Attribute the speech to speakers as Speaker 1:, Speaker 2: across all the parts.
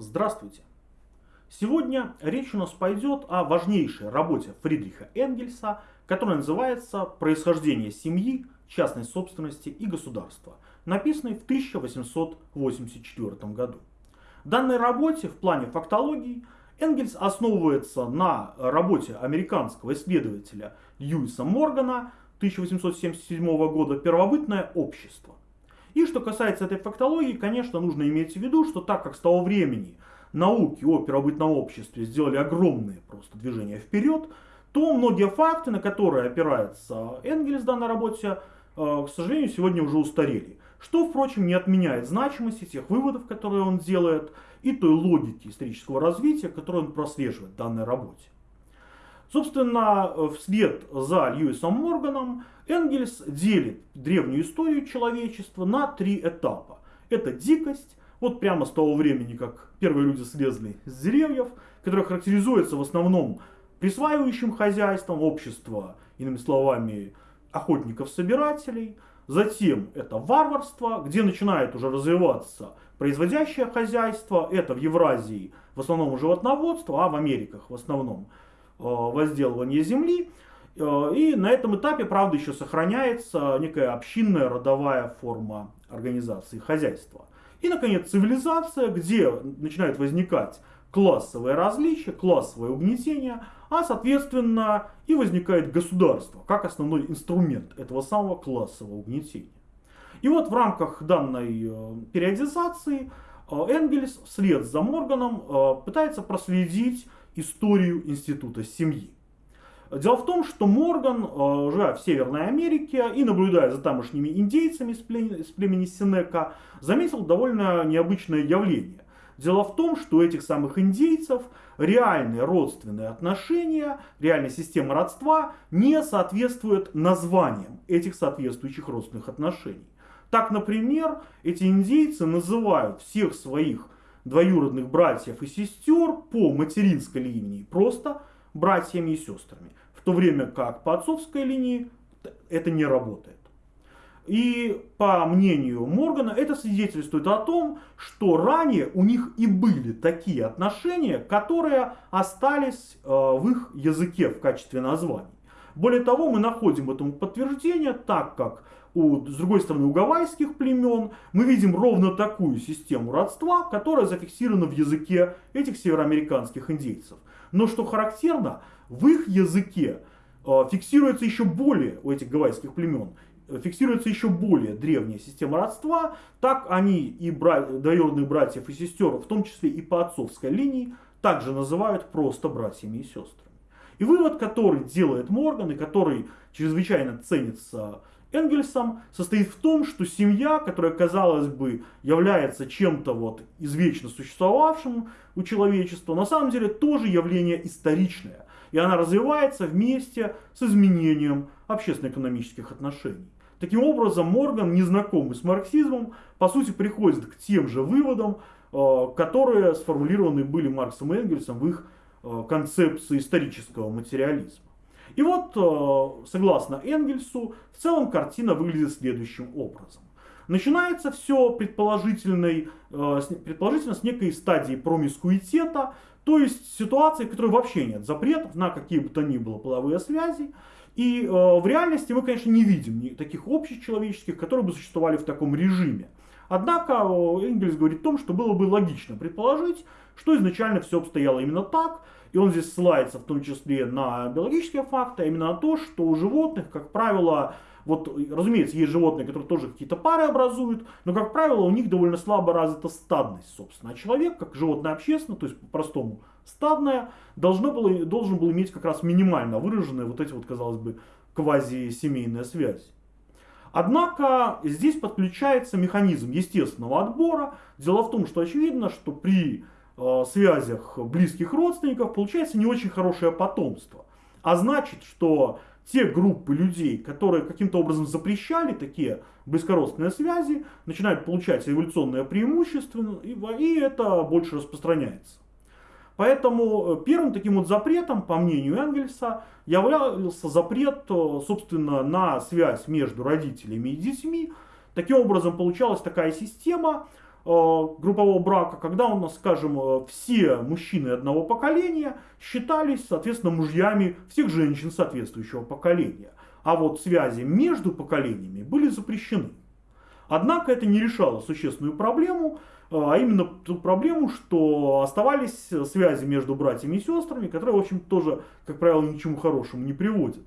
Speaker 1: Здравствуйте! Сегодня речь у нас пойдет о важнейшей работе Фридриха Энгельса, которая называется «Происхождение семьи, частной собственности и государства», написанной в 1884 году. В данной работе в плане фактологии Энгельс основывается на работе американского исследователя Льюиса Моргана 1877 года «Первобытное общество». И что касается этой фактологии, конечно, нужно иметь в виду, что так как с того времени науки о первобытном обществе сделали огромные просто движения вперед, то многие факты, на которые опирается Энгельс в данной работе, э, к сожалению, сегодня уже устарели. Что, впрочем, не отменяет значимости тех выводов, которые он делает, и той логики исторического развития, которую он прослеживает в данной работе. Собственно, вслед за Льюисом Морганом Энгельс делит древнюю историю человечества на три этапа. Это дикость, вот прямо с того времени, как первые люди слезли с деревьев, которое характеризуется в основном присваивающим хозяйством общества, иными словами, охотников-собирателей. Затем это варварство, где начинает уже развиваться производящее хозяйство. Это в Евразии в основном животноводство, а в Америках в основном э, возделывание земли. Э, и на этом этапе, правда, еще сохраняется некая общинная родовая форма организации хозяйства. И, наконец, цивилизация, где начинают возникать классовые различия, классовое угнетение, а, соответственно, и возникает государство, как основной инструмент этого самого классового угнетения. И вот в рамках данной э, периодизации Энгельс вслед за Морганом пытается проследить историю института семьи. Дело в том, что Морган, живя в Северной Америке и наблюдая за тамошними индейцами с племени Синека, заметил довольно необычное явление. Дело в том, что у этих самых индейцев реальные родственные отношения, реальная система родства не соответствует названиям этих соответствующих родственных отношений. Так, например, эти индейцы называют всех своих двоюродных братьев и сестер по материнской линии просто братьями и сестрами. В то время как по отцовской линии это не работает. И по мнению Моргана это свидетельствует о том, что ранее у них и были такие отношения, которые остались э, в их языке в качестве названий. Более того, мы находим этому подтверждение, так как у, с другой стороны у гавайских племен мы видим ровно такую систему родства, которая зафиксирована в языке этих североамериканских индейцев. Но что характерно, в их языке э, фиксируется еще более у этих гавайских племен фиксируется еще более древняя система родства, так они и бра... двоюродных братьев и сестер, в том числе и по отцовской линии, также называют просто братьями и сестрами. И вывод, который делает Морган и который чрезвычайно ценится Энгельсом, состоит в том, что семья, которая, казалось бы, является чем-то вот извечно существовавшим у человечества, на самом деле тоже явление историчное. И она развивается вместе с изменением общественно-экономических отношений. Таким образом, Морган, незнакомый с марксизмом, по сути приходит к тем же выводам, э, которые сформулированы были Марксом и Энгельсом в их э, концепции исторического материализма. И вот, э, согласно Энгельсу, в целом картина выглядит следующим образом. Начинается все предположительной, предположительно с некой стадии промискуитета, то есть ситуации, в которой вообще нет запретов на какие бы то ни было половые связи, и э, в реальности мы, конечно, не видим таких общечеловеческих, которые бы существовали в таком режиме. Однако э, Энгельс говорит о том, что было бы логично предположить, что изначально все обстояло именно так, и он здесь ссылается в том числе на биологические факты, а именно на то, что у животных, как правило, вот, разумеется, есть животные, которые тоже какие-то пары образуют, но, как правило, у них довольно слабо развита стадность, собственно. А человек, как животное общественно, то есть по-простому стадное, должно было, должен был иметь как раз минимально выраженные вот эти вот, казалось бы, квазисемейные связи. Однако здесь подключается механизм естественного отбора. Дело в том, что очевидно, что при связях близких родственников получается не очень хорошее потомство. А значит, что те группы людей, которые каким-то образом запрещали такие близкородственные связи, начинают получать эволюционное преимущество, и, и это больше распространяется. Поэтому э, первым таким вот запретом, по мнению Энгельса, являлся запрет, э, собственно, на связь между родителями и детьми. Таким образом, получалась такая система, э, группового брака, когда у нас, скажем, все мужчины одного поколения считались, соответственно, мужьями всех женщин соответствующего поколения. А вот связи между поколениями были запрещены. Однако это не решало существенную проблему, а именно ту проблему, что оставались связи между братьями и сестрами, которые, в общем, тоже, как правило, ни к чему хорошему не приводят.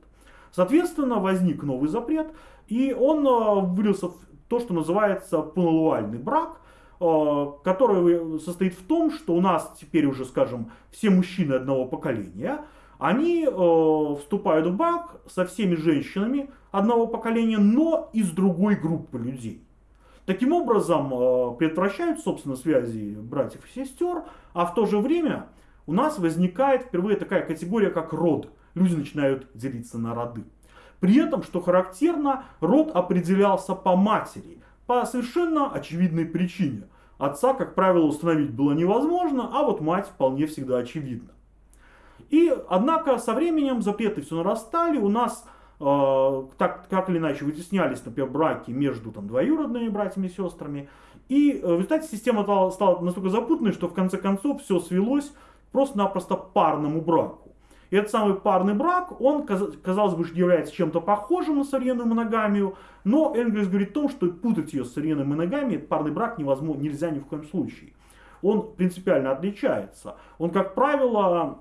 Speaker 1: Соответственно, возник новый запрет, и он вылился в то, что называется полуальный брак, который состоит в том, что у нас теперь уже, скажем, все мужчины одного поколения, они вступают в брак со всеми женщинами одного поколения, но из другой группы людей. Таким образом, э, предотвращают, собственно, связи братьев и сестер, а в то же время у нас возникает впервые такая категория, как род. Люди начинают делиться на роды. При этом, что характерно, род определялся по матери, по совершенно очевидной причине. Отца, как правило, установить было невозможно, а вот мать вполне всегда очевидна. И, однако, со временем запреты все нарастали, у нас Э, так, как или иначе вытеснялись, например, браки между там, двоюродными братьями и сестрами. И э, в результате система стала, стала настолько запутанной, что в конце концов все свелось просто-напросто парному браку. И этот самый парный брак, он, казалось бы, является чем-то похожим на современную моногамию, но Энгельс говорит о том, что путать ее с современной моногамией, парный брак невозможно, нельзя ни в коем случае. Он принципиально отличается. Он, как правило,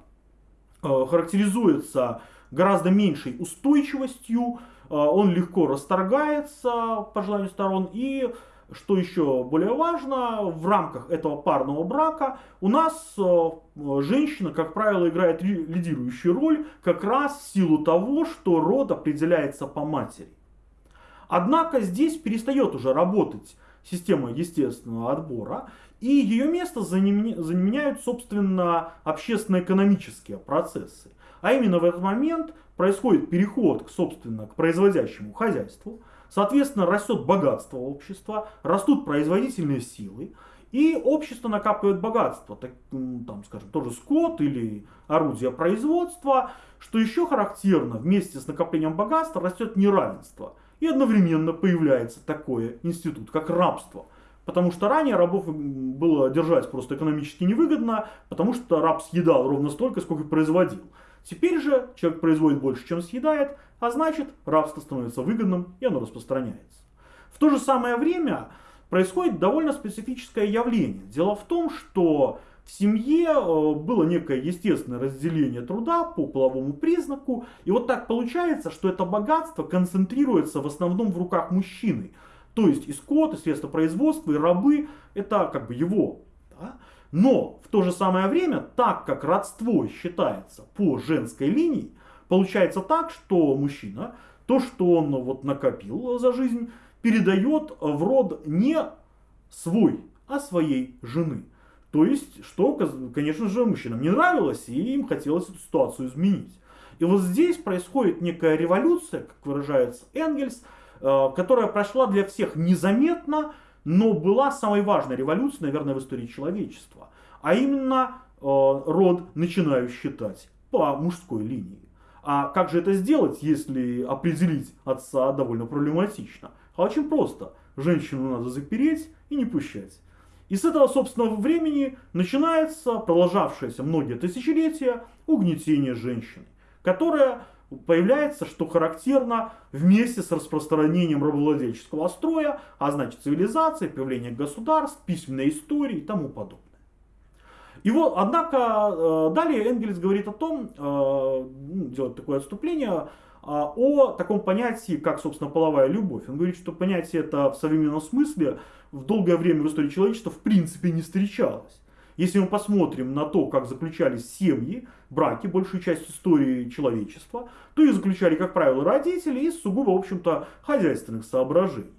Speaker 1: э, характеризуется гораздо меньшей устойчивостью, э, он легко расторгается по желанию сторон и что еще более важно, в рамках этого парного брака у нас э, женщина, как правило, играет лидирующую роль как раз в силу того, что род определяется по матери. Однако здесь перестает уже работать система естественного отбора, и ее место заменяют, собственно, общественно-экономические процессы. А именно в этот момент происходит переход, собственно, к производящему хозяйству. Соответственно, растет богатство общества, растут производительные силы. И общество накапливает богатство, так, там, скажем, тоже скот или орудия производства. Что еще характерно, вместе с накоплением богатства растет неравенство. И одновременно появляется такой институт, как рабство. Потому что ранее рабов было держать просто экономически невыгодно, потому что раб съедал ровно столько, сколько производил. Теперь же человек производит больше, чем съедает, а значит рабство становится выгодным и оно распространяется. В то же самое время происходит довольно специфическое явление. Дело в том, что в семье э, было некое естественное разделение труда по половому признаку. И вот так получается, что это богатство концентрируется в основном в руках мужчины. То есть и скот, и средства производства, и рабы, это как бы его. Да? Но в то же самое время, так как родство считается по женской линии, получается так, что мужчина то, что он вот накопил за жизнь, передает в род не свой, а своей жены. То есть, что, конечно же, мужчинам не нравилось, и им хотелось эту ситуацию изменить. И вот здесь происходит некая революция, как выражается Энгельс, э, которая прошла для всех незаметно, но была самой важной революцией, наверное, в истории человечества. А именно э, род начинаю считать по мужской линии. А как же это сделать, если определить отца довольно проблематично? А очень просто. Женщину надо запереть и не пущать. И с этого, собственного времени начинается продолжавшееся многие тысячелетия угнетение женщины, которая появляется, что характерно, вместе с распространением рабовладельческого строя, а значит цивилизации, появление государств, письменной истории и тому подобное. И вот, однако, э, далее Энгельс говорит о том, э, ну, делает такое отступление, э, о таком понятии, как, собственно, половая любовь. Он говорит, что понятие это в современном смысле в долгое время в истории человечества в принципе не встречалось. Если мы посмотрим на то, как заключались семьи, браки, большую часть истории человечества, то их заключали, как правило, родители из сугубо, в общем-то, хозяйственных соображений.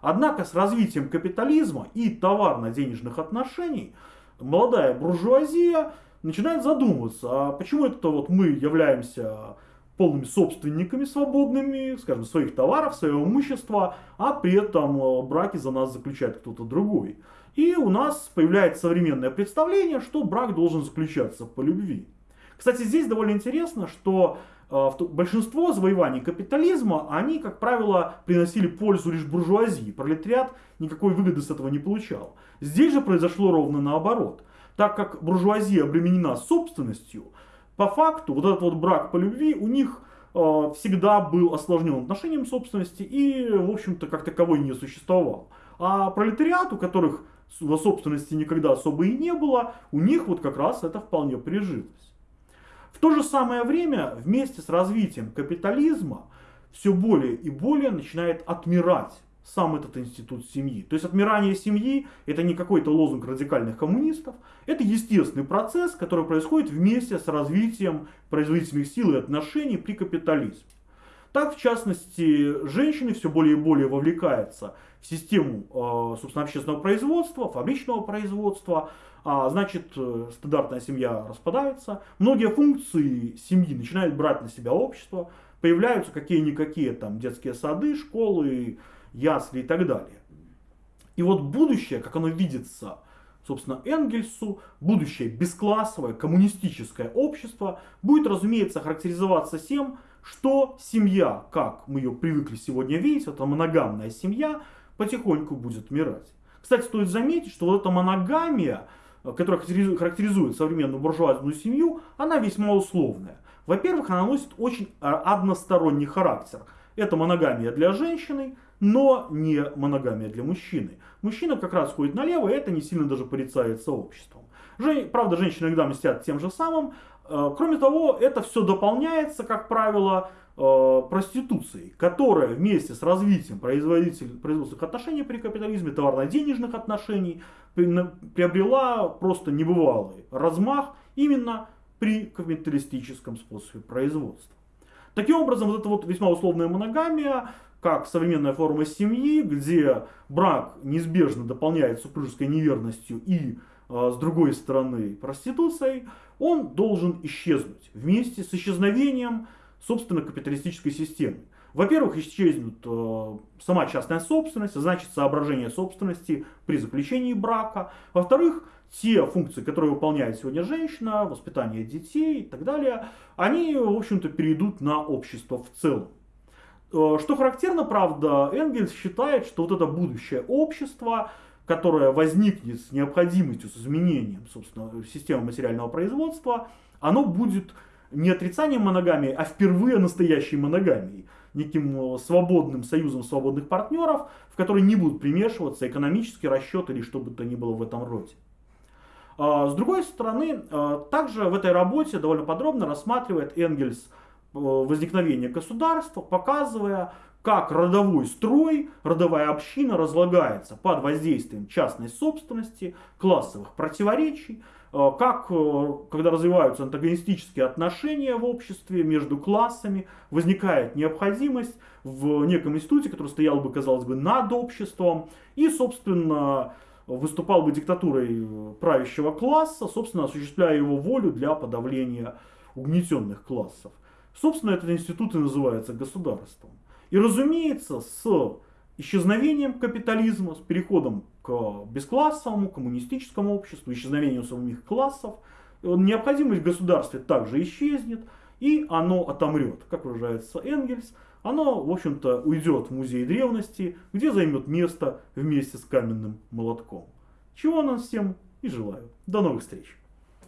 Speaker 1: Однако с развитием капитализма и товарно-денежных отношений молодая буржуазия начинает задумываться, а почему это вот мы являемся полными собственниками свободными, скажем, своих товаров, своего имущества, а при этом браки за нас заключает кто-то другой. И у нас появляется современное представление, что брак должен заключаться по любви. Кстати, здесь довольно интересно, что э, большинство завоеваний капитализма, они, как правило, приносили пользу лишь буржуазии. Пролетариат никакой выгоды с этого не получал. Здесь же произошло ровно наоборот. Так как буржуазия обременена собственностью, по факту вот этот вот брак по любви у них э, всегда был осложнен отношением собственности и, в общем-то, как таковой не существовал. А пролетариат, у которых собственности никогда особо и не было, у них вот как раз это вполне прижилось. В то же самое время, вместе с развитием капитализма, все более и более начинает отмирать сам этот институт семьи. То есть отмирание семьи это не какой-то лозунг радикальных коммунистов, это естественный процесс, который происходит вместе с развитием производительных сил и отношений при капитализме. Так, в частности, женщины все более и более вовлекаются в систему, э, собственно, общественного производства, фабричного производства, а, значит, э, стандартная семья распадается, многие функции семьи начинают брать на себя общество, появляются какие-никакие там детские сады, школы, ясли и так далее. И вот будущее, как оно видится, собственно, Энгельсу, будущее бесклассовое, коммунистическое общество будет, разумеется, характеризоваться тем, что семья, как мы ее привыкли сегодня видеть, это моногамная семья, потихоньку будет умирать. Кстати, стоит заметить, что вот эта моногамия, которая характеризует современную буржуазную семью, она весьма условная. Во-первых, она носит очень а, односторонний характер. Это моногамия для женщины, но не моногамия для мужчины. Мужчина как раз ходит налево, и это не сильно даже порицается обществом. Жен... Правда, женщины иногда мстят тем же самым. Э, кроме того, это все дополняется, как правило, э, проституцией, которая вместе с развитием производственных отношений при капитализме, товарно-денежных отношений, приобрела просто небывалый размах именно при капиталистическом способе производства. Таким образом, вот эта вот весьма условная моногамия как современная форма семьи, где брак неизбежно дополняет супружеской неверностью и, э, с другой стороны, проституцией, он должен исчезнуть вместе с исчезновением, собственно, капиталистической системы. Во-первых, исчезнет э, сама частная собственность, а значит соображение собственности при заключении брака. Во-вторых, те функции, которые выполняет сегодня женщина, воспитание детей и так далее, они, в общем-то, перейдут на общество в целом. Э, что характерно, правда, Энгельс считает, что вот это будущее общество, которое возникнет с необходимостью, с изменением, собственно, системы материального производства, оно будет не отрицанием моногамии, а впервые настоящей моногамией, неким э, свободным союзом свободных партнеров, в который не будут примешиваться экономический расчет или что бы то ни было в этом роде. А, с другой стороны, э, также в этой работе довольно подробно рассматривает Энгельс Э, возникновения государства, показывая, как родовой строй, родовая община разлагается под воздействием частной собственности, классовых противоречий, э, как, э, когда развиваются антагонистические отношения в обществе между классами, возникает необходимость в неком институте, который стоял бы, казалось бы, над обществом, и, собственно, выступал бы диктатурой правящего класса, собственно, осуществляя его волю для подавления угнетенных классов. Собственно, этот институт и называется государством. И разумеется, с исчезновением капитализма, с переходом к бесклассовому, коммунистическому обществу, исчезновением самих классов, необходимость в государстве также исчезнет, и оно отомрет, как выражается Энгельс, оно, в общем-то, уйдет в музей древности, где займет место вместе с каменным молотком. Чего нам всем и желаю. До новых встреч!